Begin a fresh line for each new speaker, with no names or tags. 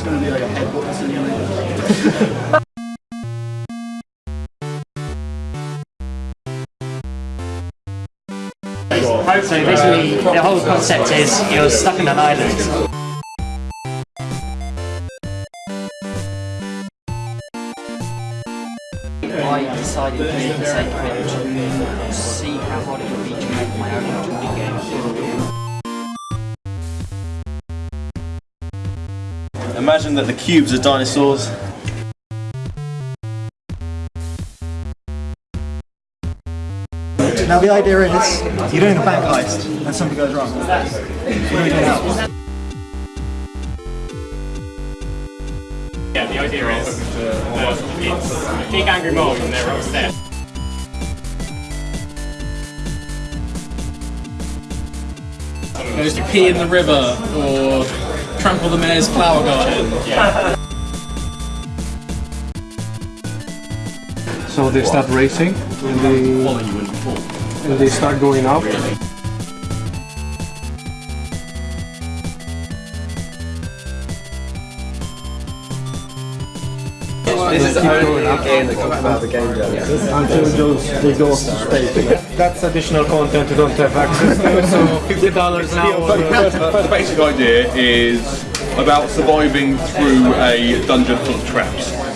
It's going to be like a headbutt simulator.
So basically, the whole concept is you're stuck on an island. I decided for the sake of it to see how hard it would be to make my own
Imagine that the cubes are dinosaurs.
Now the idea is, you're doing a bank heist and something goes wrong. What do we do?
Yeah, the idea is that it's a big angry mob and they're upstairs.
goes to pee in the river or trample the mayor's flower garden.
So they start racing and they, and they start going up.
This is the only game that comes out of the game jam.
until those they go off to space. That's additional content you don't have access to, so fifty dollars an hour.
The basic idea is about surviving through a dungeon full of traps.